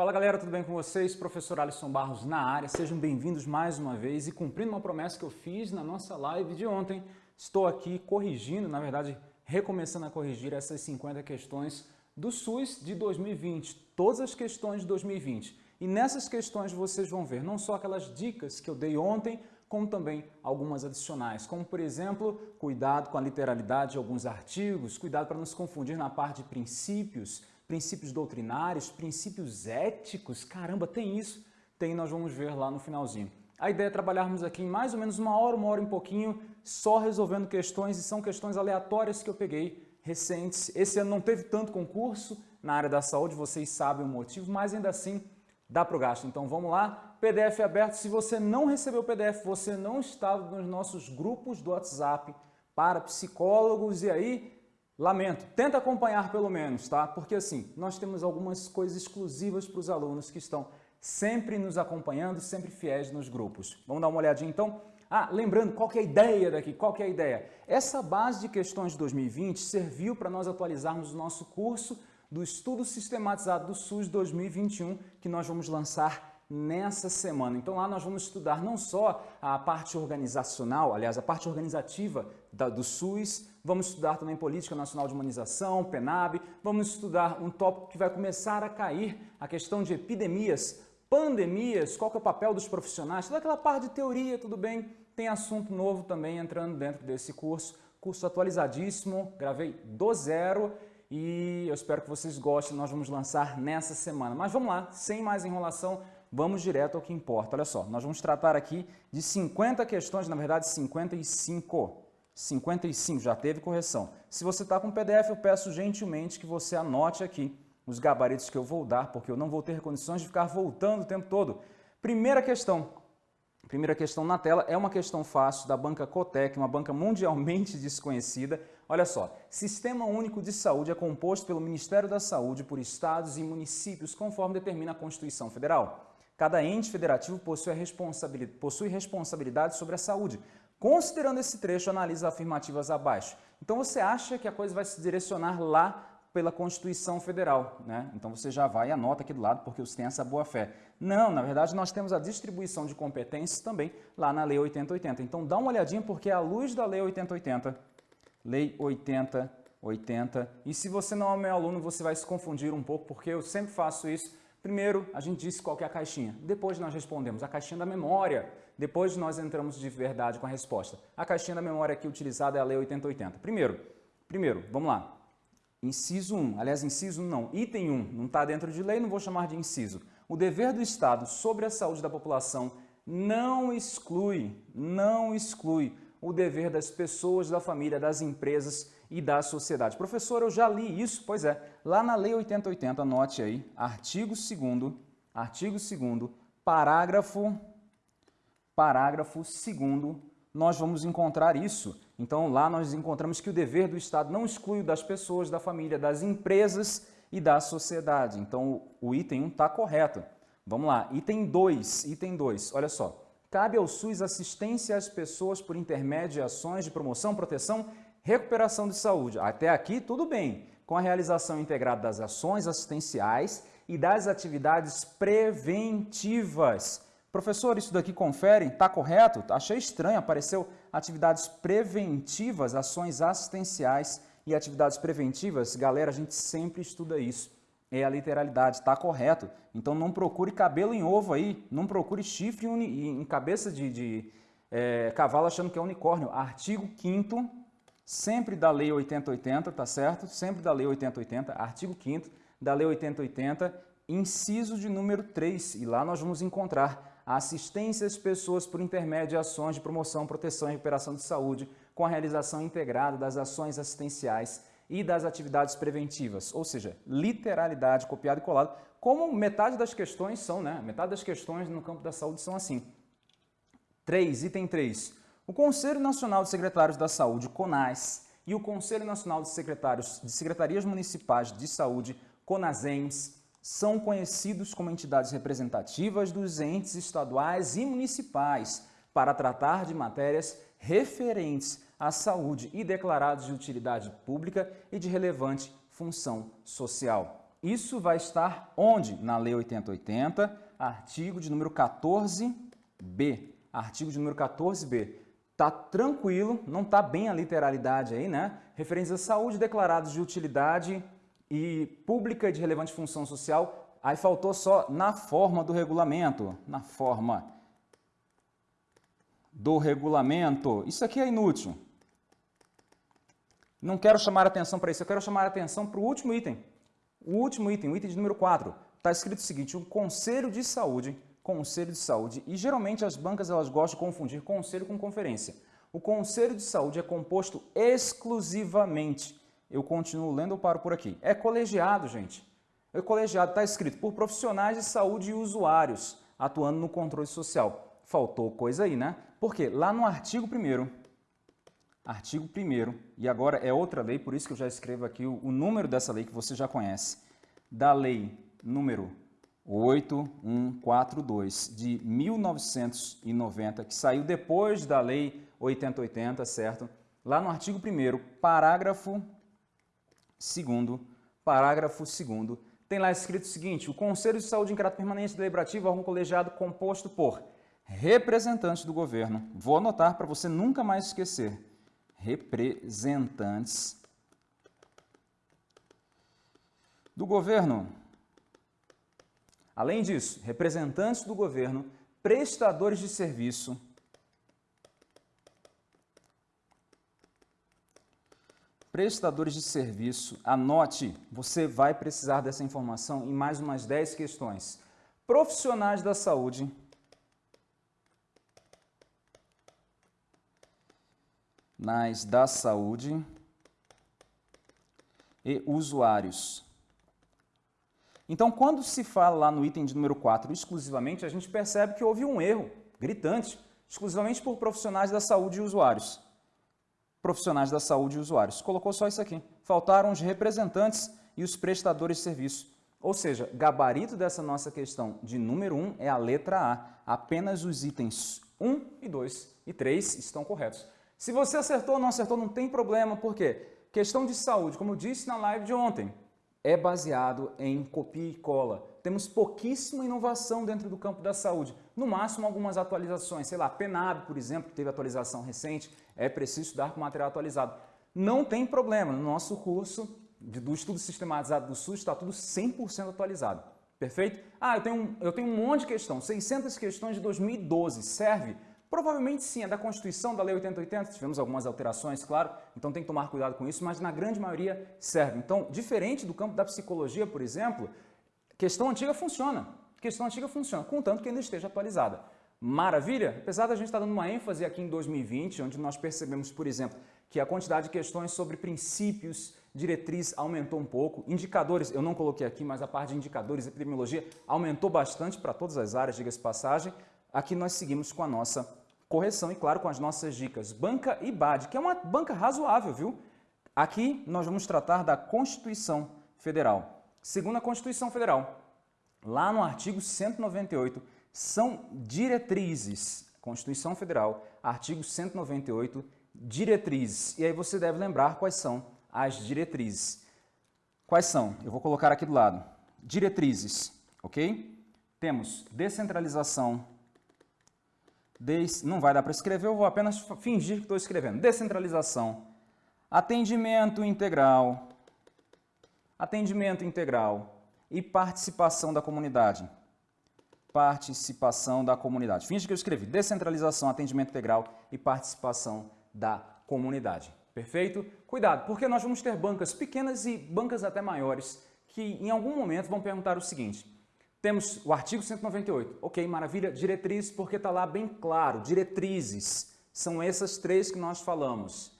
Fala galera, tudo bem com vocês? Professor Alisson Barros na área, sejam bem-vindos mais uma vez e cumprindo uma promessa que eu fiz na nossa live de ontem, estou aqui corrigindo, na verdade, recomeçando a corrigir essas 50 questões do SUS de 2020, todas as questões de 2020. E nessas questões vocês vão ver não só aquelas dicas que eu dei ontem, como também algumas adicionais, como por exemplo, cuidado com a literalidade de alguns artigos, cuidado para não se confundir na parte de princípios, princípios doutrinários, princípios éticos, caramba, tem isso? Tem, nós vamos ver lá no finalzinho. A ideia é trabalharmos aqui em mais ou menos uma hora, uma hora e um pouquinho, só resolvendo questões, e são questões aleatórias que eu peguei recentes. Esse ano não teve tanto concurso na área da saúde, vocês sabem o motivo, mas ainda assim dá para o gasto. Então vamos lá, PDF aberto. Se você não recebeu o PDF, você não está nos nossos grupos do WhatsApp para psicólogos e aí, lamento, tenta acompanhar pelo menos, tá? Porque assim, nós temos algumas coisas exclusivas para os alunos que estão sempre nos acompanhando, sempre fiéis nos grupos. Vamos dar uma olhadinha então? Ah, lembrando, qual que é a ideia daqui? Qual que é a ideia? Essa base de questões de 2020 serviu para nós atualizarmos o nosso curso do Estudo Sistematizado do SUS 2021, que nós vamos lançar nessa semana. Então lá nós vamos estudar não só a parte organizacional, aliás, a parte organizativa da, do SUS, vamos estudar também Política Nacional de Imunização, PENAB, vamos estudar um tópico que vai começar a cair, a questão de epidemias, pandemias, qual é o papel dos profissionais, toda aquela parte de teoria, tudo bem, tem assunto novo também entrando dentro desse curso, curso atualizadíssimo, gravei do zero e eu espero que vocês gostem, nós vamos lançar nessa semana. Mas vamos lá, sem mais enrolação, vamos direto ao que importa. Olha só, nós vamos tratar aqui de 50 questões, na verdade 55. 55, já teve correção. Se você está com PDF, eu peço gentilmente que você anote aqui os gabaritos que eu vou dar, porque eu não vou ter condições de ficar voltando o tempo todo. Primeira questão, Primeira questão na tela é uma questão fácil da banca Cotec, uma banca mundialmente desconhecida. Olha só, Sistema Único de Saúde é composto pelo Ministério da Saúde por estados e municípios, conforme determina a Constituição Federal. Cada ente federativo possui, responsabilidade, possui responsabilidade sobre a saúde. Considerando esse trecho, analisa afirmativas abaixo. Então você acha que a coisa vai se direcionar lá pela Constituição Federal. Né? Então você já vai e anota aqui do lado porque você tem essa boa fé. Não, na verdade nós temos a distribuição de competências também lá na Lei 8080. Então dá uma olhadinha porque é a luz da Lei 8080, Lei 8080, e se você não é meu aluno você vai se confundir um pouco porque eu sempre faço isso. Primeiro, a gente disse qual é a caixinha. Depois nós respondemos a caixinha da memória. Depois nós entramos de verdade com a resposta. A caixinha da memória aqui utilizada é a Lei 8080. Primeiro, primeiro, vamos lá. Inciso 1, aliás, inciso 1 não, item 1, não está dentro de lei, não vou chamar de inciso. O dever do Estado sobre a saúde da população não exclui, não exclui o dever das pessoas, da família, das empresas e da sociedade. Professor, eu já li isso? Pois é, lá na Lei 8080, anote aí, artigo 2 artigo 2 parágrafo, parágrafo 2 nós vamos encontrar isso. Então lá nós encontramos que o dever do Estado não exclui das pessoas, da família, das empresas e da sociedade. Então o item 1 está correto. Vamos lá, item 2, item 2, olha só. Cabe ao SUS assistência às pessoas por intermédio de ações de promoção, proteção, recuperação de saúde. Até aqui tudo bem, com a realização integrada das ações assistenciais e das atividades preventivas Professor, isso daqui confere? Está correto? Achei estranho, apareceu atividades preventivas, ações assistenciais e atividades preventivas. Galera, a gente sempre estuda isso. É a literalidade, está correto. Então não procure cabelo em ovo aí, não procure chifre em cabeça de, de é, cavalo achando que é unicórnio. Artigo 5 sempre da Lei 8080, tá certo? Sempre da Lei 8080, artigo 5 da Lei 8080, inciso de número 3. E lá nós vamos encontrar a assistência às pessoas por intermédio de ações de promoção, proteção e recuperação de saúde, com a realização integrada das ações assistenciais e das atividades preventivas, ou seja, literalidade, copiado e colado, como metade das questões são, né? Metade das questões no campo da saúde são assim. 3, item 3. O Conselho Nacional de Secretários da Saúde, CONAS, e o Conselho Nacional de Secretários de Secretarias Municipais de Saúde, CONASEMS, são conhecidos como entidades representativas dos entes estaduais e municipais para tratar de matérias referentes à saúde e declarados de utilidade pública e de relevante função social. isso vai estar onde? Na Lei 8080, artigo de número 14b. Artigo de número 14b. Tá tranquilo, não tá bem a literalidade aí, né? Referentes à saúde declarados de utilidade e pública de relevante função social. Aí faltou só na forma do regulamento, na forma do regulamento. Isso aqui é inútil. Não quero chamar atenção para isso, eu quero chamar atenção para o último item. O último item, o item de número 4, está escrito o seguinte, o Conselho de Saúde, Conselho de Saúde, e geralmente as bancas elas gostam de confundir conselho com conferência. O Conselho de Saúde é composto exclusivamente, eu continuo lendo ou paro por aqui, é colegiado, gente. É colegiado, está escrito, por profissionais de saúde e usuários, atuando no controle social. Faltou coisa aí, né? Porque lá no artigo 1 artigo 1 e agora é outra lei, por isso que eu já escrevo aqui o, o número dessa lei que você já conhece, da lei número 8142 de 1990, que saiu depois da lei 8080, certo? Lá no artigo 1 parágrafo 2 parágrafo 2 tem lá escrito o seguinte, o Conselho de Saúde em caráter permanente deliberativo é órgão colegiado composto por representantes do governo. Vou anotar para você nunca mais esquecer representantes do governo. Além disso, representantes do governo, prestadores de serviço, prestadores de serviço, anote, você vai precisar dessa informação em mais umas 10 questões. Profissionais da saúde, nas da saúde e usuários. Então, quando se fala lá no item de número 4 exclusivamente, a gente percebe que houve um erro gritante, exclusivamente por profissionais da saúde e usuários. Profissionais da saúde e usuários. Colocou só isso aqui. Faltaram os representantes e os prestadores de serviço. Ou seja, gabarito dessa nossa questão de número 1 é a letra A. Apenas os itens 1 e 2 e 3 estão corretos. Se você acertou ou não acertou, não tem problema, por quê? Questão de saúde, como eu disse na live de ontem, é baseado em copia e cola. Temos pouquíssima inovação dentro do campo da saúde. No máximo, algumas atualizações. Sei lá, PENAB, por exemplo, que teve atualização recente, é preciso estudar com material atualizado. Não tem problema, no nosso curso do estudo sistematizado do SUS está tudo 100% atualizado. Perfeito? Ah, eu tenho, eu tenho um monte de questão, 600 questões de 2012, serve? Provavelmente sim, é da Constituição, da Lei 8080, tivemos algumas alterações, claro, então tem que tomar cuidado com isso, mas na grande maioria serve. Então, diferente do campo da psicologia, por exemplo, questão antiga funciona, questão antiga funciona, contanto que ainda esteja atualizada. Maravilha? Apesar da gente estar dando uma ênfase aqui em 2020, onde nós percebemos, por exemplo, que a quantidade de questões sobre princípios, diretriz aumentou um pouco, indicadores, eu não coloquei aqui, mas a parte de indicadores, epidemiologia, aumentou bastante para todas as áreas, diga-se passagem, aqui nós seguimos com a nossa correção e, claro, com as nossas dicas. Banca e BAD, que é uma banca razoável, viu? Aqui nós vamos tratar da Constituição Federal. Segundo a Constituição Federal, lá no artigo 198, são diretrizes. Constituição Federal, artigo 198, diretrizes. E aí você deve lembrar quais são as diretrizes. Quais são? Eu vou colocar aqui do lado. Diretrizes, ok? Temos descentralização Des... Não vai dar para escrever, eu vou apenas fingir que estou escrevendo. Descentralização. Atendimento integral. Atendimento integral. E participação da comunidade. Participação da comunidade. Finge que eu escrevi. Descentralização, atendimento integral e participação da comunidade. Perfeito? Cuidado, porque nós vamos ter bancas pequenas e bancas até maiores que em algum momento vão perguntar o seguinte temos o artigo 198. Ok, maravilha. Diretrizes, porque está lá bem claro. Diretrizes. São essas três que nós falamos.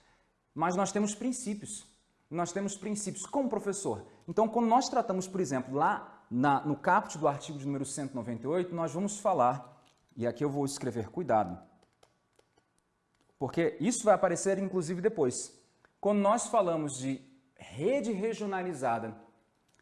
Mas nós temos princípios. Nós temos princípios. Como professor? Então, quando nós tratamos, por exemplo, lá na, no caput do artigo de número 198, nós vamos falar, e aqui eu vou escrever cuidado, porque isso vai aparecer inclusive depois. Quando nós falamos de rede regionalizada,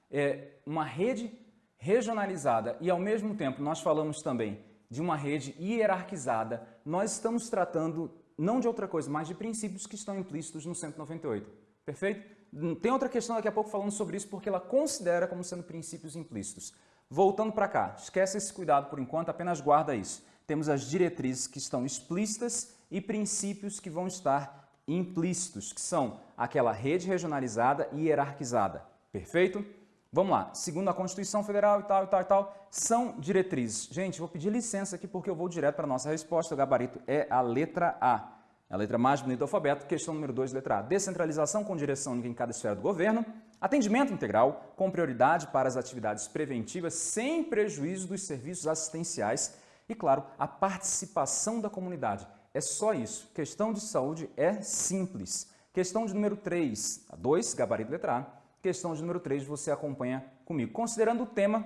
é uma rede regionalizada e, ao mesmo tempo, nós falamos também de uma rede hierarquizada, nós estamos tratando não de outra coisa, mas de princípios que estão implícitos no 198. Perfeito? Tem outra questão daqui a pouco falando sobre isso, porque ela considera como sendo princípios implícitos. Voltando para cá, esquece esse cuidado por enquanto, apenas guarda isso. Temos as diretrizes que estão explícitas e princípios que vão estar implícitos, que são aquela rede regionalizada e hierarquizada. Perfeito? Vamos lá. Segundo a Constituição Federal e tal, e tal, e tal, são diretrizes. Gente, vou pedir licença aqui porque eu vou direto para a nossa resposta. O gabarito é a letra A. A letra mais bonita do alfabeto. Questão número 2, letra A. Descentralização com direção única em cada esfera do governo. Atendimento integral com prioridade para as atividades preventivas sem prejuízo dos serviços assistenciais. E, claro, a participação da comunidade. É só isso. Questão de saúde é simples. Questão de número 3, a 2, gabarito letra A. Questão de número 3, você acompanha comigo. Considerando o tema,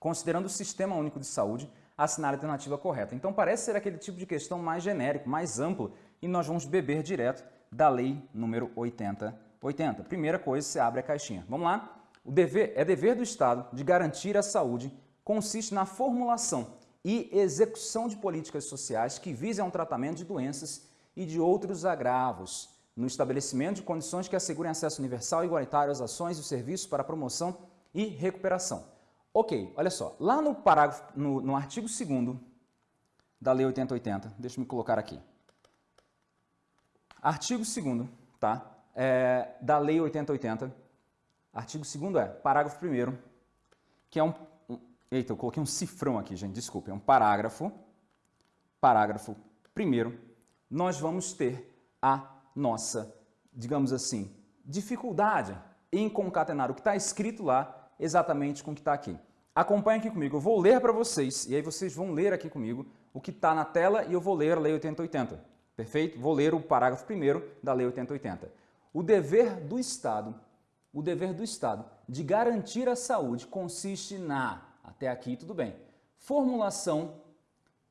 considerando o Sistema Único de Saúde, assinar a alternativa correta. Então parece ser aquele tipo de questão mais genérico, mais amplo, e nós vamos beber direto da lei número 80. 80. Primeira coisa, você abre a caixinha. Vamos lá? O dever é dever do Estado de garantir a saúde consiste na formulação e execução de políticas sociais que visem ao tratamento de doenças e de outros agravos, no estabelecimento de condições que assegurem acesso universal e igualitário às ações e serviços para promoção e recuperação. Ok, olha só, lá no parágrafo, no, no artigo 2 da Lei 8080, deixa eu me colocar aqui. Artigo 2 tá? É, da Lei 8080, artigo 2 é, parágrafo 1 que é um, um... Eita, eu coloquei um cifrão aqui, gente, desculpe, é um parágrafo, parágrafo 1 nós vamos ter a nossa, digamos assim, dificuldade em concatenar o que está escrito lá exatamente com o que está aqui. Acompanhe aqui comigo, eu vou ler para vocês e aí vocês vão ler aqui comigo o que está na tela e eu vou ler a Lei 8080. Perfeito? Vou ler o parágrafo primeiro da Lei 8080. O dever do Estado, o dever do Estado de garantir a saúde consiste na, até aqui tudo bem, formulação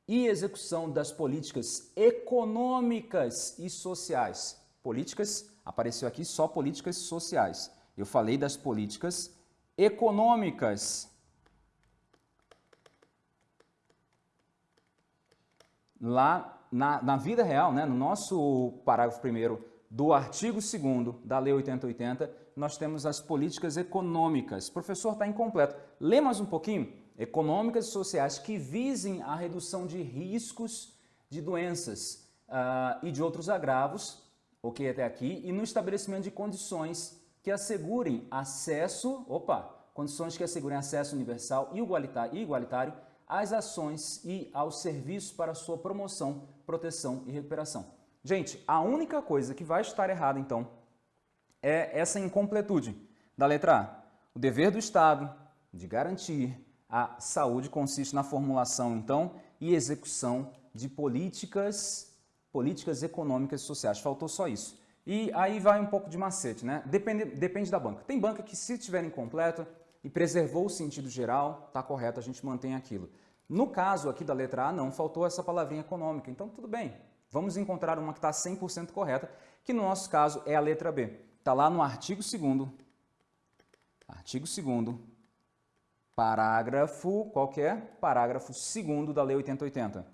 e execução das políticas econômicas e sociais. Políticas, apareceu aqui só políticas sociais. Eu falei das políticas econômicas. Lá na, na vida real, né, no nosso parágrafo primeiro do artigo 2 da Lei 8080, nós temos as políticas econômicas. Professor, está incompleto. Lê mais um pouquinho econômicas e sociais que visem a redução de riscos de doenças uh, e de outros agravos, ok até aqui, e no estabelecimento de condições que assegurem acesso, opa, condições que assegurem acesso universal e igualitário, igualitário às ações e aos serviços para sua promoção, proteção e recuperação. Gente, a única coisa que vai estar errada, então, é essa incompletude da letra A. O dever do Estado de garantir a saúde consiste na formulação, então, e execução de políticas, políticas econômicas e sociais. Faltou só isso. E aí vai um pouco de macete, né? Depende, depende da banca. Tem banca que, se tiver incompleto e preservou o sentido geral, tá correto, a gente mantém aquilo. No caso aqui da letra A, não, faltou essa palavrinha econômica. Então, tudo bem. Vamos encontrar uma que está 100% correta, que no nosso caso é a letra B. Está lá no artigo 2 artigo 2 Parágrafo, qual que é? Parágrafo 2 da Lei 8080.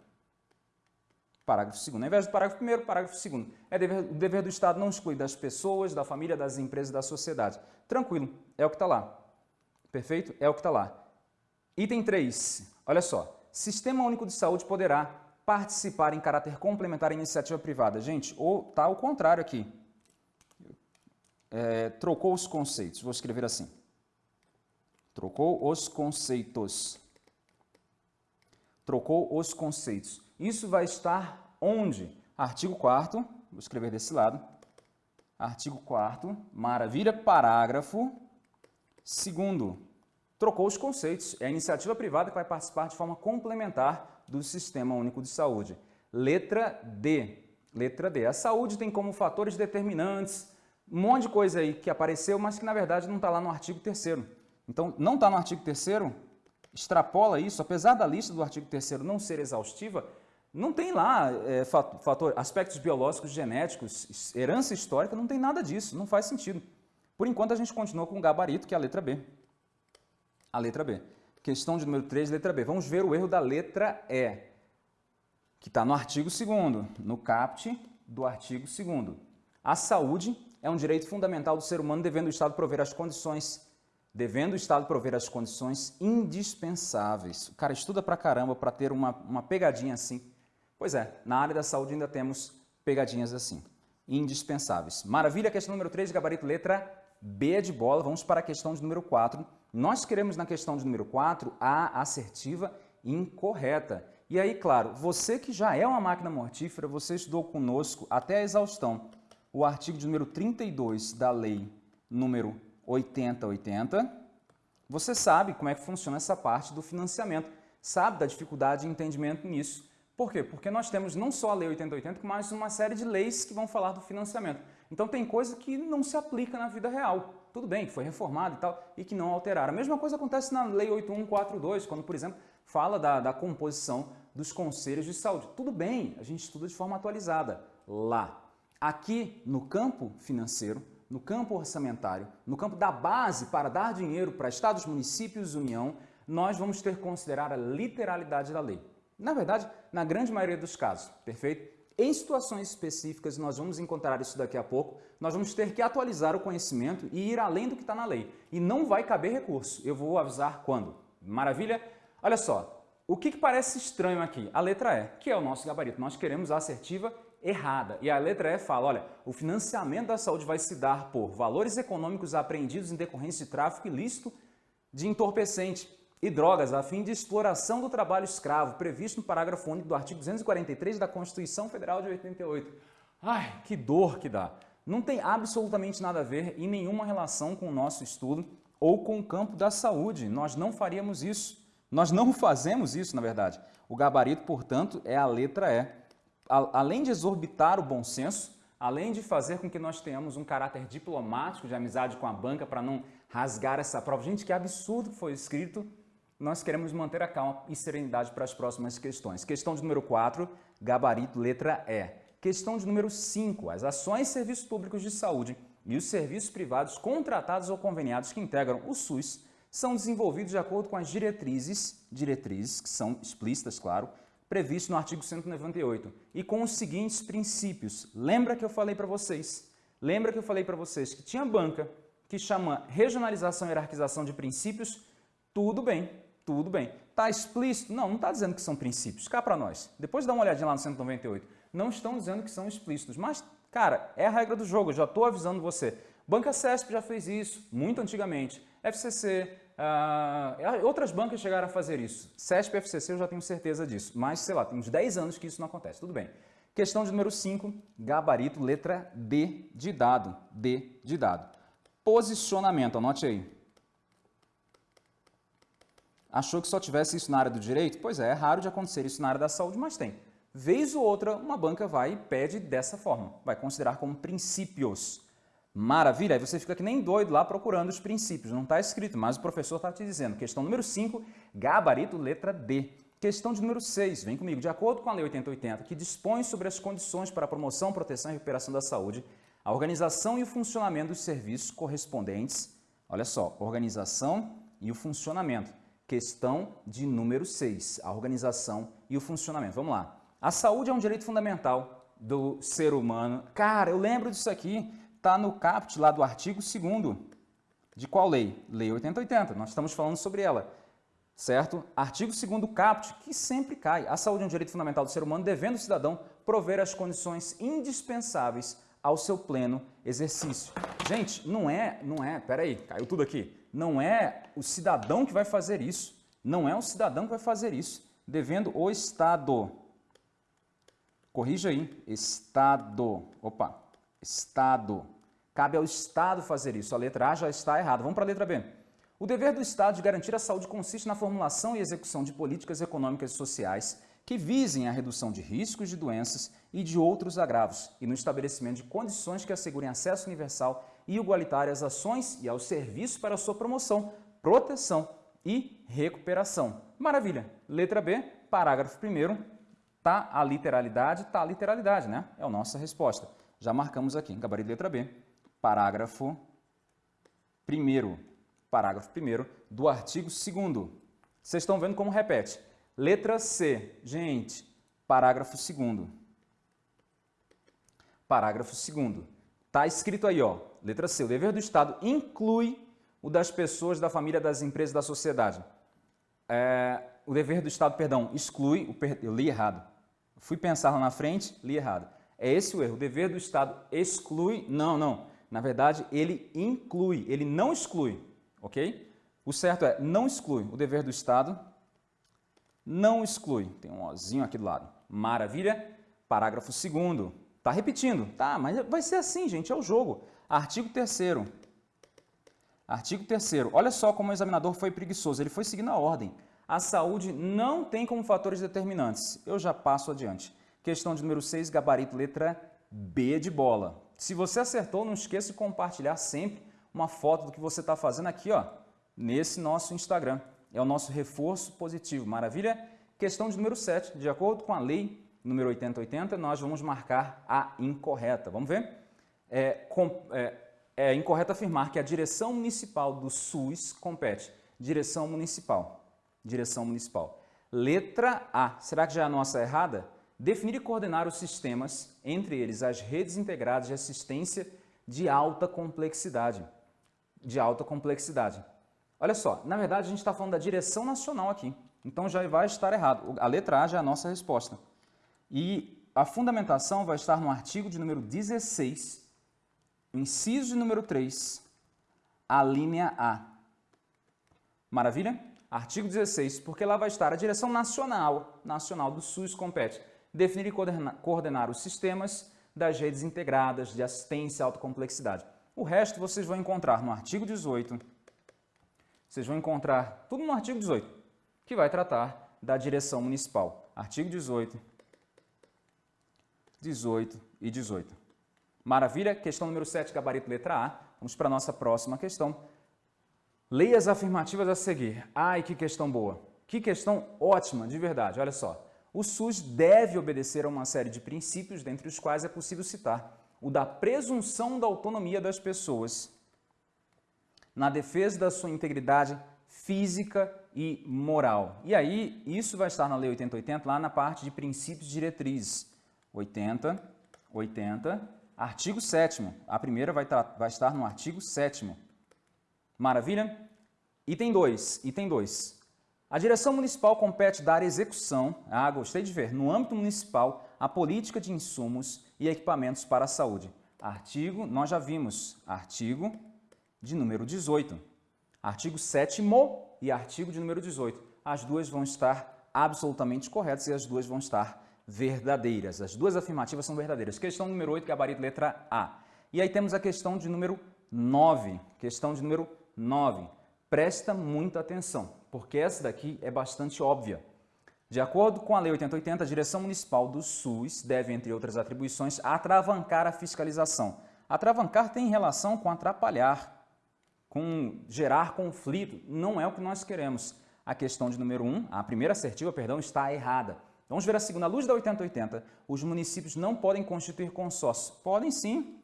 Parágrafo 2 Ao invés do parágrafo 1 parágrafo 2 É dever, o dever do Estado não exclui das pessoas, da família, das empresas, da sociedade. Tranquilo, é o que está lá. Perfeito? É o que está lá. Item 3, olha só. Sistema Único de Saúde poderá participar em caráter complementar à iniciativa privada. Gente, ou está ao contrário aqui. É, trocou os conceitos, vou escrever assim. Trocou os conceitos. Trocou os conceitos. Isso vai estar onde? Artigo 4 vou escrever desse lado. Artigo 4 maravilha, parágrafo 2 Trocou os conceitos. É a iniciativa privada que vai participar de forma complementar do Sistema Único de Saúde. Letra D. Letra D. A saúde tem como fatores determinantes um monte de coisa aí que apareceu, mas que na verdade não está lá no artigo 3 então, não está no artigo 3 extrapola isso, apesar da lista do artigo 3 não ser exaustiva, não tem lá é, fator, aspectos biológicos, genéticos, herança histórica, não tem nada disso, não faz sentido. Por enquanto, a gente continua com o gabarito, que é a letra B. A letra B. Questão de número 3, letra B. Vamos ver o erro da letra E, que está no artigo 2 no caput do artigo 2 A saúde é um direito fundamental do ser humano, devendo o Estado prover as condições devendo o Estado prover as condições indispensáveis. O cara estuda pra caramba para ter uma, uma pegadinha assim. Pois é, na área da saúde ainda temos pegadinhas assim, indispensáveis. Maravilha, questão número 3, gabarito letra B de bola. Vamos para a questão de número 4. Nós queremos na questão de número 4 a assertiva incorreta. E aí, claro, você que já é uma máquina mortífera, você estudou conosco até a exaustão o artigo de número 32 da lei número 8080, você sabe como é que funciona essa parte do financiamento, sabe da dificuldade de entendimento nisso. Por quê? Porque nós temos não só a Lei 8080, mas uma série de leis que vão falar do financiamento. Então tem coisa que não se aplica na vida real. Tudo bem, que foi reformado e tal, e que não alteraram. A mesma coisa acontece na Lei 8142, quando, por exemplo, fala da, da composição dos conselhos de saúde. Tudo bem, a gente estuda de forma atualizada lá. Aqui, no campo financeiro, no campo orçamentário, no campo da base para dar dinheiro para estados, municípios União, nós vamos ter que considerar a literalidade da lei. Na verdade, na grande maioria dos casos, perfeito? Em situações específicas, nós vamos encontrar isso daqui a pouco, nós vamos ter que atualizar o conhecimento e ir além do que está na lei. E não vai caber recurso, eu vou avisar quando. Maravilha? Olha só, o que, que parece estranho aqui? A letra E, que é o nosso gabarito. Nós queremos a assertiva errada. E a letra E fala, olha, o financiamento da saúde vai se dar por valores econômicos apreendidos em decorrência de tráfico ilícito de entorpecente e drogas a fim de exploração do trabalho escravo, previsto no parágrafo único do artigo 243 da Constituição Federal de 88. Ai, que dor que dá! Não tem absolutamente nada a ver e nenhuma relação com o nosso estudo ou com o campo da saúde. Nós não faríamos isso. Nós não fazemos isso, na verdade. O gabarito, portanto, é a letra E além de exorbitar o bom senso, além de fazer com que nós tenhamos um caráter diplomático de amizade com a banca para não rasgar essa prova, gente, que absurdo que foi escrito, nós queremos manter a calma e serenidade para as próximas questões. Questão de número 4, gabarito, letra E. Questão de número 5, as ações e serviços públicos de saúde e os serviços privados contratados ou conveniados que integram o SUS são desenvolvidos de acordo com as diretrizes, diretrizes que são explícitas, claro, previsto no artigo 198 e com os seguintes princípios. Lembra que eu falei para vocês? Lembra que eu falei para vocês que tinha banca que chama regionalização e hierarquização de princípios? Tudo bem, tudo bem. Está explícito? Não, não está dizendo que são princípios. Cá para nós. Depois dá uma olhadinha lá no 198. Não estão dizendo que são explícitos, mas, cara, é a regra do jogo, eu já estou avisando você. Banca CESP já fez isso, muito antigamente. FCC, Uh, outras bancas chegaram a fazer isso. CESP e FCC eu já tenho certeza disso. Mas, sei lá, tem uns 10 anos que isso não acontece. Tudo bem. Questão de número 5, gabarito, letra D de dado. D de dado. Posicionamento, anote aí. Achou que só tivesse isso na área do direito? Pois é, é raro de acontecer isso na área da saúde, mas tem. Vez ou outra, uma banca vai e pede dessa forma. Vai considerar como princípios. Maravilha, aí você fica que nem doido lá procurando os princípios, não está escrito, mas o professor está te dizendo. Questão número 5, gabarito, letra D. Questão de número 6, vem comigo. De acordo com a Lei 8080, que dispõe sobre as condições para a promoção, proteção e recuperação da saúde, a organização e o funcionamento dos serviços correspondentes, olha só, organização e o funcionamento. Questão de número 6, a organização e o funcionamento. Vamos lá. A saúde é um direito fundamental do ser humano. Cara, eu lembro disso aqui está no caput lá do artigo 2 de qual lei? Lei 8080, nós estamos falando sobre ela, certo? Artigo 2 caput, que sempre cai. A saúde é um direito fundamental do ser humano, devendo o cidadão prover as condições indispensáveis ao seu pleno exercício. Gente, não é, não é, peraí, caiu tudo aqui. Não é o cidadão que vai fazer isso. Não é o cidadão que vai fazer isso. Devendo o Estado. Corrija aí. Estado. Opa. Estado. Cabe ao Estado fazer isso. A letra A já está errada. Vamos para a letra B. O dever do Estado de garantir a saúde consiste na formulação e execução de políticas econômicas e sociais que visem a redução de riscos de doenças e de outros agravos e no estabelecimento de condições que assegurem acesso universal e igualitário às ações e aos serviços para sua promoção, proteção e recuperação. Maravilha! Letra B, parágrafo 1 tá a literalidade, tá a literalidade, né? É a nossa resposta. Já marcamos aqui, gabarito letra B, parágrafo 1 parágrafo 1 do artigo 2 Vocês estão vendo como repete. Letra C, gente, parágrafo 2 Parágrafo 2 Está Está escrito aí, ó, letra C, o dever do Estado inclui o das pessoas, da família, das empresas, da sociedade. É, o dever do Estado, perdão, exclui, o eu li errado. Fui pensar lá na frente, li errado. É esse o erro, o dever do Estado exclui, não, não. Na verdade, ele inclui, ele não exclui, ok? O certo é, não exclui. O dever do Estado não exclui. Tem um ozinho aqui do lado. Maravilha? Parágrafo 2 Tá repetindo. Tá, mas vai ser assim, gente, é o jogo. Artigo 3 Artigo 3 Olha só como o examinador foi preguiçoso. Ele foi seguindo a ordem. A saúde não tem como fatores determinantes. Eu já passo adiante. Questão de número 6, gabarito, letra B de bola. Se você acertou, não esqueça de compartilhar sempre uma foto do que você está fazendo aqui, ó, nesse nosso Instagram. É o nosso reforço positivo, maravilha? Questão de número 7. De acordo com a lei número 8080, nós vamos marcar a incorreta. Vamos ver? É, com, é, é incorreto afirmar que a direção municipal do SUS compete. Direção municipal. Direção municipal. Letra A. Será que já é a nossa errada? Definir e coordenar os sistemas, entre eles as redes integradas de assistência de alta complexidade. De alta complexidade. Olha só, na verdade a gente está falando da direção nacional aqui, então já vai estar errado. A letra A já é a nossa resposta. E a fundamentação vai estar no artigo de número 16, inciso de número 3, a linha A. Maravilha? Artigo 16, porque lá vai estar a direção nacional, nacional do SUS compete definir e coordenar os sistemas das redes integradas de assistência à alta complexidade. O resto vocês vão encontrar no artigo 18, vocês vão encontrar tudo no artigo 18, que vai tratar da direção municipal. Artigo 18, 18 e 18. Maravilha? Questão número 7, gabarito letra A. Vamos para a nossa próxima questão. Leia as afirmativas a seguir. Ai, que questão boa. Que questão ótima, de verdade. Olha só. O SUS deve obedecer a uma série de princípios, dentre os quais é possível citar o da presunção da autonomia das pessoas na defesa da sua integridade física e moral. E aí, isso vai estar na Lei 8080, lá na parte de princípios diretrizes. 80, 80, artigo 7 A primeira vai, vai estar no artigo 7 Maravilha? Item 2, item 2. A direção municipal compete dar execução, ah, gostei de ver, no âmbito municipal, a política de insumos e equipamentos para a saúde. Artigo, nós já vimos, artigo de número 18. Artigo 7 e artigo de número 18. As duas vão estar absolutamente corretas e as duas vão estar verdadeiras. As duas afirmativas são verdadeiras. Questão número 8, gabarito letra A. E aí temos a questão de número 9. Questão de número 9. Presta muita atenção, porque essa daqui é bastante óbvia. De acordo com a Lei 8080, a direção municipal do SUS deve, entre outras atribuições, atravancar a fiscalização. Atravancar tem relação com atrapalhar, com gerar conflito. Não é o que nós queremos. A questão de número 1, a primeira assertiva, perdão, está errada. Vamos ver a segunda. À luz da 8080, os municípios não podem constituir consórcio. Podem sim,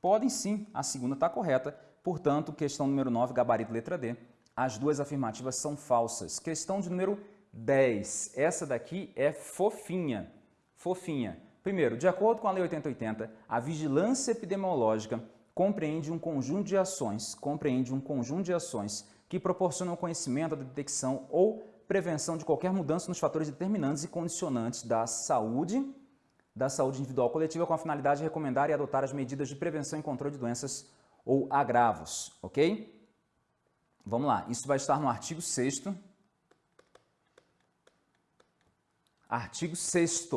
podem sim. A segunda está correta. Portanto, questão número 9, gabarito letra D. As duas afirmativas são falsas. Questão de número 10. Essa daqui é fofinha. Fofinha. Primeiro, de acordo com a Lei 8080, a vigilância epidemiológica compreende um conjunto de ações, compreende um conjunto de ações que proporcionam conhecimento, a detecção ou prevenção de qualquer mudança nos fatores determinantes e condicionantes da saúde, da saúde individual coletiva com a finalidade de recomendar e adotar as medidas de prevenção e controle de doenças ou agravos, ok? Vamos lá, isso vai estar no artigo 6 Artigo 6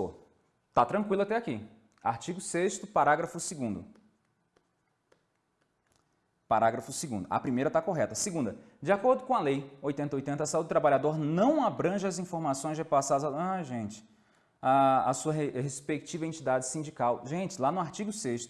Tá tranquilo até aqui. Artigo 6 parágrafo 2 Parágrafo 2 A primeira está correta. Segunda, de acordo com a Lei 8080, a saúde do trabalhador não abrange as informações repassadas... Ah, gente, a, a sua re, respectiva entidade sindical. Gente, lá no artigo 6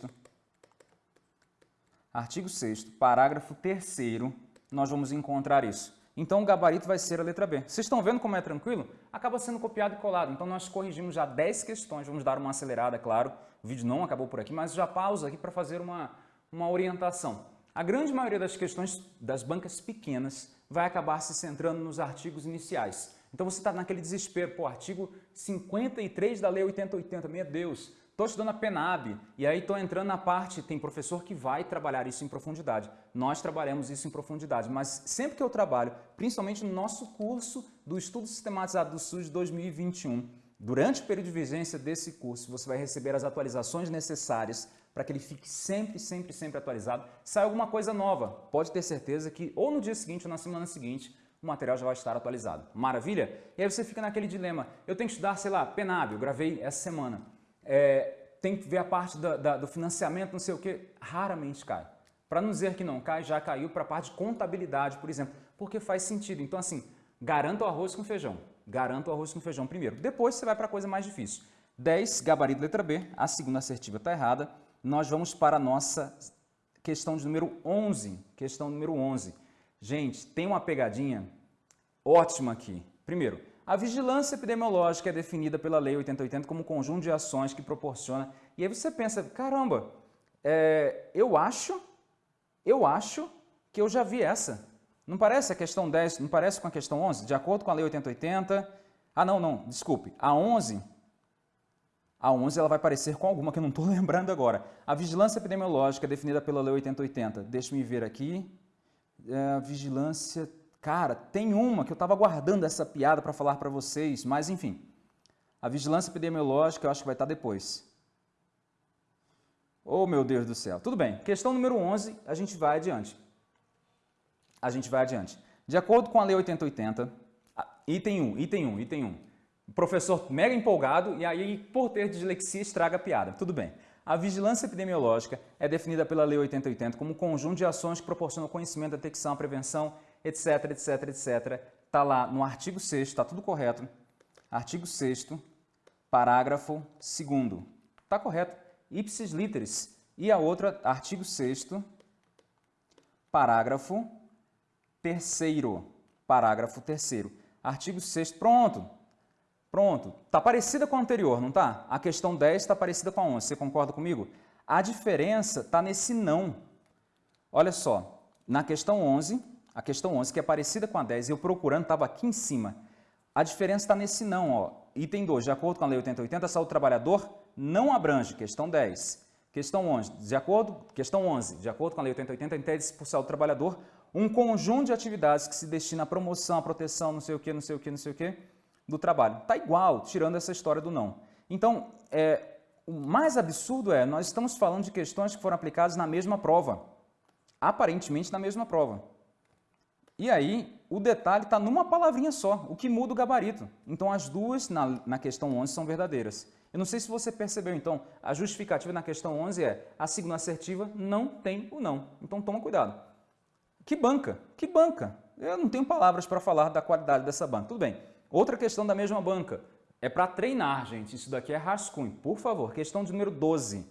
artigo 6 parágrafo 3 nós vamos encontrar isso. Então, o gabarito vai ser a letra B. Vocês estão vendo como é tranquilo? Acaba sendo copiado e colado. Então, nós corrigimos já 10 questões. Vamos dar uma acelerada, claro. O vídeo não acabou por aqui, mas já pausa aqui para fazer uma, uma orientação. A grande maioria das questões das bancas pequenas vai acabar se centrando nos artigos iniciais. Então você está naquele desespero, pô, artigo 53 da Lei 8080, meu Deus, estou estudando a PENAB e aí estou entrando na parte, tem professor que vai trabalhar isso em profundidade. Nós trabalhamos isso em profundidade, mas sempre que eu trabalho, principalmente no nosso curso do Estudo Sistematizado do SUS 2021, durante o período de vigência desse curso, você vai receber as atualizações necessárias para que ele fique sempre, sempre, sempre atualizado. Sai alguma coisa nova, pode ter certeza que ou no dia seguinte ou na semana seguinte, o material já vai estar atualizado. Maravilha? E aí você fica naquele dilema, eu tenho que estudar, sei lá, PENAB, eu gravei essa semana. É, tem que ver a parte da, da, do financiamento, não sei o que, raramente cai. Para não dizer que não cai, já caiu para a parte de contabilidade, por exemplo, porque faz sentido. Então assim, garanta o arroz com feijão. Garanta o arroz com feijão primeiro. Depois você vai para a coisa mais difícil. 10, gabarito letra B, a segunda assertiva está errada. Nós vamos para a nossa questão de número 11. Questão número 11. Gente, tem uma pegadinha ótima aqui. Primeiro, a vigilância epidemiológica é definida pela Lei 8080 como um conjunto de ações que proporciona... E aí você pensa, caramba, é, eu acho, eu acho que eu já vi essa. Não parece a questão 10, não parece com a questão 11? De acordo com a Lei 8080... Ah, não, não, desculpe. A 11, a 11 ela vai parecer com alguma que eu não estou lembrando agora. A vigilância epidemiológica é definida pela Lei 8080. Deixa-me ver aqui é, vigilância... Cara, tem uma que eu estava guardando essa piada para falar para vocês, mas enfim. A vigilância epidemiológica eu acho que vai estar tá depois. Oh, meu Deus do céu. Tudo bem. Questão número 11, a gente vai adiante. A gente vai adiante. De acordo com a Lei 8080, item 1, item 1, item 1. O professor mega empolgado e aí, por ter dislexia, estraga a piada. Tudo bem. A vigilância epidemiológica é definida pela Lei 8080 como um conjunto de ações que proporcionam conhecimento, detecção, prevenção, etc, etc, etc. Está lá no artigo 6 está tudo correto. Artigo 6 parágrafo 2 Está correto. Ipsis literis. E a outra, artigo 6 parágrafo 3 Parágrafo 3 Artigo 6 Pronto. Pronto, está parecida com a anterior, não está? A questão 10 está parecida com a 11, você concorda comigo? A diferença está nesse não. Olha só, na questão 11, a questão 11 que é parecida com a 10, eu procurando estava aqui em cima. A diferença está nesse não, ó. Item 2, de acordo com a Lei 8080, a saúde do trabalhador não abrange, questão 10. Questão 11, de acordo, questão 11, de acordo com a Lei 8080, entende-se por saúde do trabalhador um conjunto de atividades que se destina à promoção, à proteção, não sei o que, não sei o que, não sei o que, do trabalho. Está igual, tirando essa história do não. Então, é, o mais absurdo é, nós estamos falando de questões que foram aplicadas na mesma prova. Aparentemente na mesma prova. E aí, o detalhe está numa palavrinha só, o que muda o gabarito. Então, as duas na, na questão 11 são verdadeiras. Eu não sei se você percebeu, então, a justificativa na questão 11 é a signo assertiva não tem o não. Então, toma cuidado. Que banca, que banca. Eu não tenho palavras para falar da qualidade dessa banca. Tudo bem, Outra questão da mesma banca. É para treinar, gente. Isso daqui é rascunho. Por favor, questão de número 12.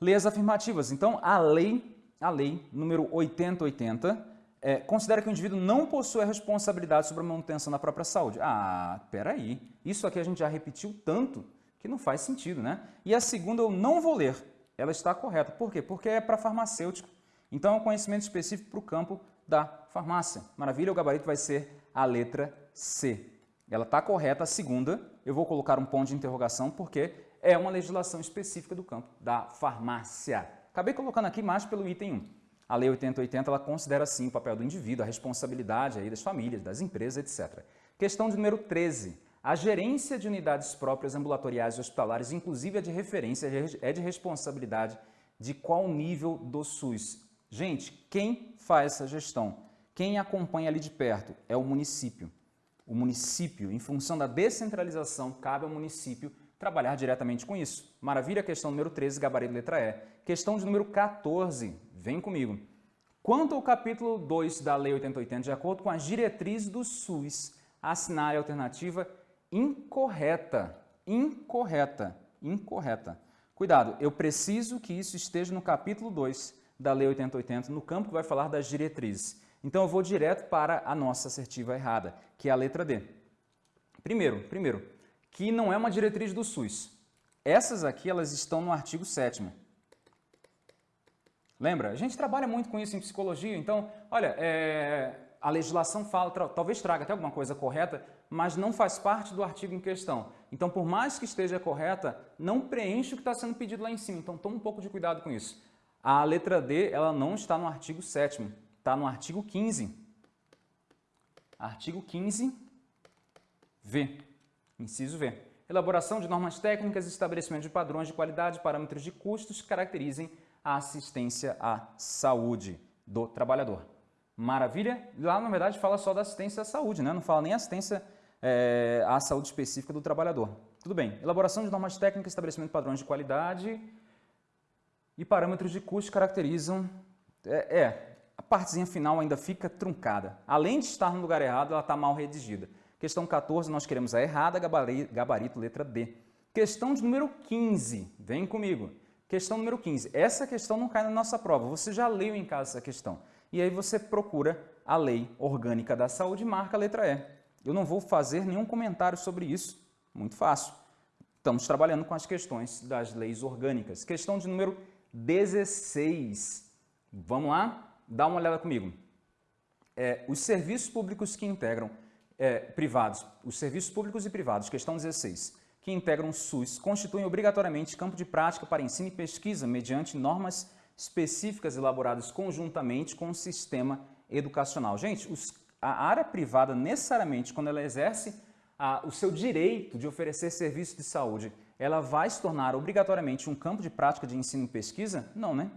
Leis afirmativas. Então, a lei, a lei número 8080, é, considera que o indivíduo não possui a responsabilidade sobre a manutenção da própria saúde. Ah, peraí. Isso aqui a gente já repetiu tanto que não faz sentido, né? E a segunda eu não vou ler. Ela está correta. Por quê? Porque é para farmacêutico. Então, é um conhecimento específico para o campo da farmácia. Maravilha, o gabarito vai ser a letra C. Ela está correta, a segunda, eu vou colocar um ponto de interrogação porque é uma legislação específica do campo da farmácia. Acabei colocando aqui mais pelo item 1. A Lei 8080 ela considera sim o papel do indivíduo, a responsabilidade aí das famílias, das empresas, etc. Questão de número 13. A gerência de unidades próprias ambulatoriais e hospitalares, inclusive a de referência, é de responsabilidade de qual nível do SUS? Gente, quem faz essa gestão? Quem acompanha ali de perto? É o município o município, em função da descentralização, cabe ao município trabalhar diretamente com isso. Maravilha, questão número 13, gabarito letra E. Questão de número 14, vem comigo. Quanto ao capítulo 2 da Lei 8080, de acordo com as diretrizes do SUS, assinar a alternativa incorreta. Incorreta. Incorreta. Cuidado, eu preciso que isso esteja no capítulo 2 da Lei 8080, no campo que vai falar das diretrizes. Então eu vou direto para a nossa assertiva errada, que é a letra D. Primeiro, primeiro, que não é uma diretriz do SUS. Essas aqui elas estão no artigo 7 Lembra? A gente trabalha muito com isso em psicologia, então, olha, é, a legislação fala, talvez traga até alguma coisa correta, mas não faz parte do artigo em questão. Então, por mais que esteja correta, não preenche o que está sendo pedido lá em cima. Então, tome um pouco de cuidado com isso. A letra D, ela não está no artigo 7 está no artigo 15. Artigo 15, V, inciso V. Elaboração de normas técnicas e estabelecimento de padrões de qualidade, parâmetros de custos que caracterizem a assistência à saúde do trabalhador. Maravilha? Lá, na verdade, fala só da assistência à saúde, né? não fala nem assistência é, à saúde específica do trabalhador. Tudo bem. Elaboração de normas técnicas, estabelecimento de padrões de qualidade e parâmetros de custo caracterizam... É, é, a partezinha final ainda fica truncada. Além de estar no lugar errado, ela está mal redigida. Questão 14, nós queremos a errada, gabarito, letra D. Questão de número 15, vem comigo. Questão número 15. Essa questão não cai na nossa prova, você já leu em casa essa questão. E aí você procura a Lei Orgânica da Saúde e marca a letra E. Eu não vou fazer nenhum comentário sobre isso, muito fácil. Estamos trabalhando com as questões das leis orgânicas. Questão de número 16. Vamos lá? Dá uma olhada comigo. É, os serviços públicos que integram é, privados, os serviços públicos e privados, questão 16, que integram o SUS, constituem obrigatoriamente campo de prática para ensino e pesquisa mediante normas específicas elaboradas conjuntamente com o sistema educacional. Gente, os, a área privada, necessariamente, quando ela exerce a, o seu direito de oferecer serviço de saúde, ela vai se tornar obrigatoriamente um campo de prática de ensino e pesquisa? Não, né?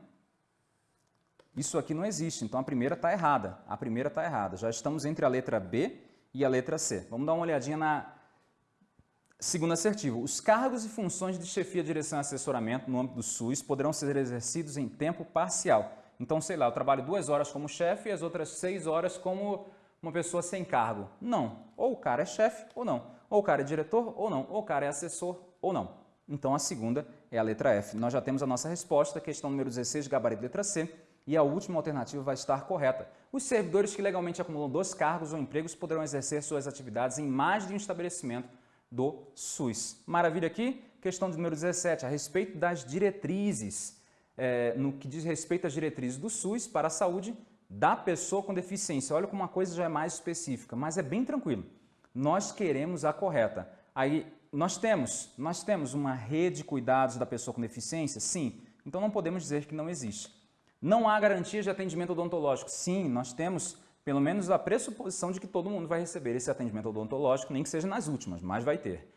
Isso aqui não existe, então a primeira está errada. A primeira está errada. Já estamos entre a letra B e a letra C. Vamos dar uma olhadinha na segunda assertiva. Os cargos e funções de chefia, direção e assessoramento no âmbito do SUS poderão ser exercidos em tempo parcial. Então, sei lá, eu trabalho duas horas como chefe e as outras seis horas como uma pessoa sem cargo. Não. Ou o cara é chefe ou não. Ou o cara é diretor ou não. Ou o cara é assessor ou não. Então, a segunda é a letra F. Nós já temos a nossa resposta, questão número 16, gabarito letra C e a última alternativa vai estar correta. Os servidores que legalmente acumulam dois cargos ou empregos poderão exercer suas atividades em mais de um estabelecimento do SUS. Maravilha aqui? Questão número 17, a respeito das diretrizes, é, no que diz respeito às diretrizes do SUS para a saúde da pessoa com deficiência. Olha como uma coisa já é mais específica, mas é bem tranquilo. Nós queremos a correta. Aí, nós temos, nós temos uma rede de cuidados da pessoa com deficiência? Sim. Então, não podemos dizer que não existe. Não há garantia de atendimento odontológico. Sim, nós temos pelo menos a pressuposição de que todo mundo vai receber esse atendimento odontológico, nem que seja nas últimas, mas vai ter.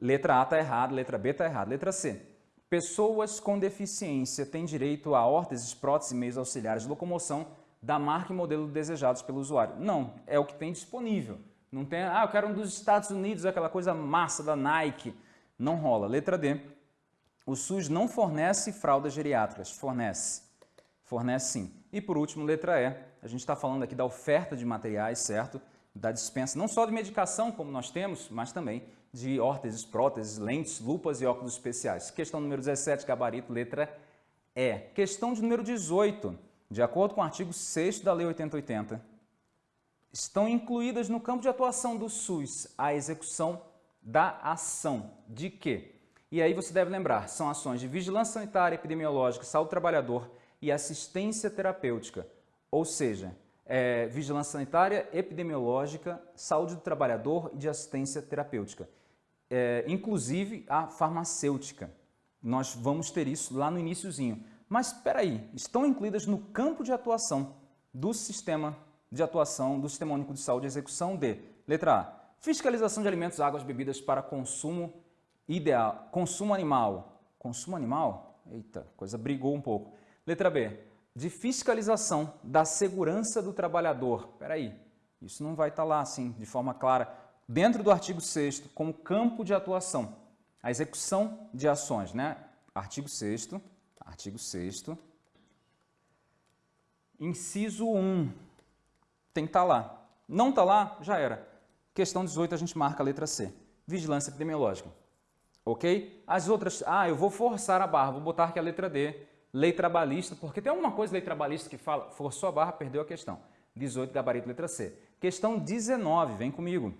Letra A está errada, letra B está errada. Letra C. Pessoas com deficiência têm direito a órteses, próteses e meios auxiliares de locomoção da marca e modelo desejados pelo usuário. Não, é o que tem disponível. Não tem, ah, eu quero um dos Estados Unidos, aquela coisa massa da Nike. Não rola. Letra D. O SUS não fornece fraldas geriátricas. Fornece fornece sim. E por último, letra E, a gente está falando aqui da oferta de materiais, certo? Da dispensa não só de medicação, como nós temos, mas também de órteses, próteses, lentes, lupas e óculos especiais. Questão número 17, gabarito, letra E. Questão de número 18, de acordo com o artigo 6 da Lei 8080, estão incluídas no campo de atuação do SUS a execução da ação de quê? E aí você deve lembrar, são ações de vigilância sanitária, epidemiológica, saúde do trabalhador, e assistência terapêutica, ou seja, é, vigilância sanitária, epidemiológica, saúde do trabalhador e de assistência terapêutica. É, inclusive a farmacêutica. Nós vamos ter isso lá no iníciozinho. Mas espera aí, estão incluídas no campo de atuação do sistema de atuação do Sistema Único de Saúde, execução de, letra A, fiscalização de alimentos, águas, bebidas para consumo ideal, consumo animal. Consumo animal? Eita, coisa brigou um pouco. Letra B, de fiscalização da segurança do trabalhador. Espera aí, isso não vai estar lá assim, de forma clara, dentro do artigo 6 como campo de atuação. A execução de ações, né? Artigo 6 artigo 6 inciso 1, tem que estar lá. Não está lá, já era. Questão 18, a gente marca a letra C. Vigilância epidemiológica. Ok? As outras, ah, eu vou forçar a barra, vou botar aqui a letra D lei trabalhista, porque tem alguma coisa lei trabalhista que fala, forçou a barra, perdeu a questão. 18, gabarito, letra C. Questão 19, vem comigo.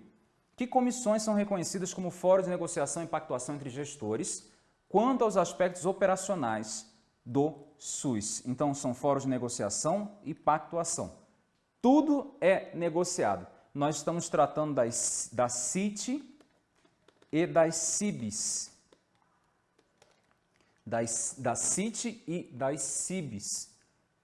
Que comissões são reconhecidas como fóruns de negociação e pactuação entre gestores quanto aos aspectos operacionais do SUS? Então, são fóruns de negociação e pactuação. Tudo é negociado. nós estamos tratando das, da CIT e das CIBs. Das, da CIT e das CIBs.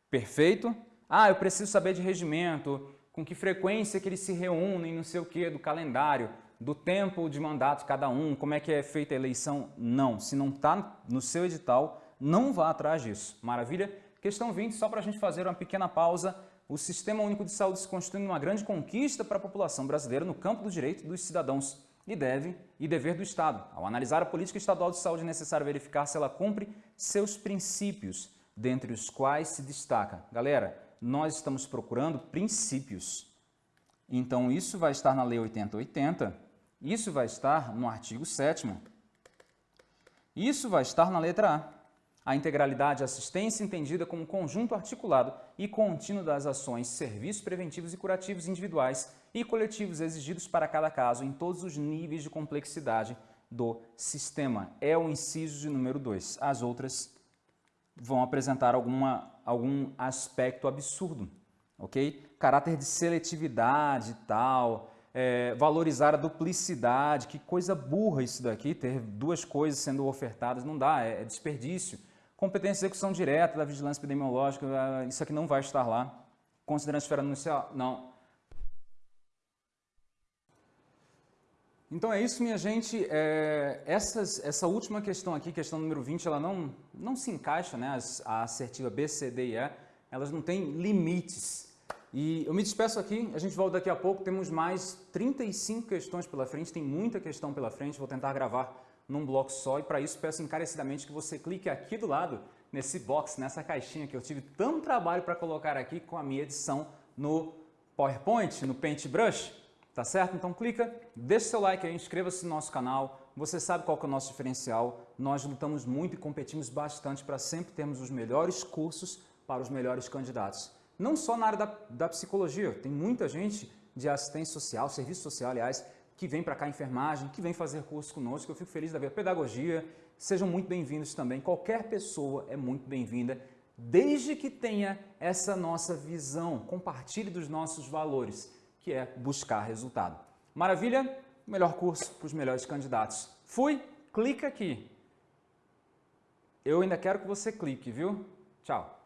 Perfeito? Ah, eu preciso saber de regimento, com que frequência que eles se reúnem, não sei o que, do calendário, do tempo de mandato cada um, como é que é feita a eleição. Não, se não está no seu edital, não vá atrás disso. Maravilha? Questão 20, só para a gente fazer uma pequena pausa. O Sistema Único de Saúde se constitui uma grande conquista para a população brasileira no campo do direito dos cidadãos e deve e dever do Estado. Ao analisar a política estadual de saúde, é necessário verificar se ela cumpre seus princípios, dentre os quais se destaca. Galera, nós estamos procurando princípios. Então, isso vai estar na Lei 8080, isso vai estar no artigo 7 isso vai estar na letra A. A integralidade assistência entendida como conjunto articulado e contínuo das ações, serviços preventivos e curativos individuais e coletivos exigidos para cada caso em todos os níveis de complexidade do sistema. É o inciso de número 2. As outras vão apresentar alguma, algum aspecto absurdo, ok? Caráter de seletividade e tal, é, valorizar a duplicidade, que coisa burra isso daqui, ter duas coisas sendo ofertadas, não dá, é, é desperdício. Competência de execução direta da vigilância epidemiológica, isso aqui não vai estar lá. Considerando a esfera anuncial, não. Então é isso, minha gente. É, essas, essa última questão aqui, questão número 20, ela não, não se encaixa, né? a assertiva B, C, D e E, elas não têm limites. E eu me despeço aqui, a gente volta daqui a pouco, temos mais 35 questões pela frente, tem muita questão pela frente, vou tentar gravar num bloco só e para isso peço encarecidamente que você clique aqui do lado nesse box, nessa caixinha que eu tive tanto trabalho para colocar aqui com a minha edição no PowerPoint, no Paintbrush, tá certo? Então clica, deixa seu like aí, inscreva-se no nosso canal, você sabe qual que é o nosso diferencial, nós lutamos muito e competimos bastante para sempre termos os melhores cursos para os melhores candidatos. Não só na área da, da psicologia, tem muita gente de assistência social, serviço social, aliás, que vem para cá enfermagem, que vem fazer curso conosco, eu fico feliz da ver pedagogia, sejam muito bem-vindos também, qualquer pessoa é muito bem-vinda, desde que tenha essa nossa visão, compartilhe dos nossos valores, que é buscar resultado. Maravilha? Melhor curso para os melhores candidatos. Fui? Clica aqui. Eu ainda quero que você clique, viu? Tchau.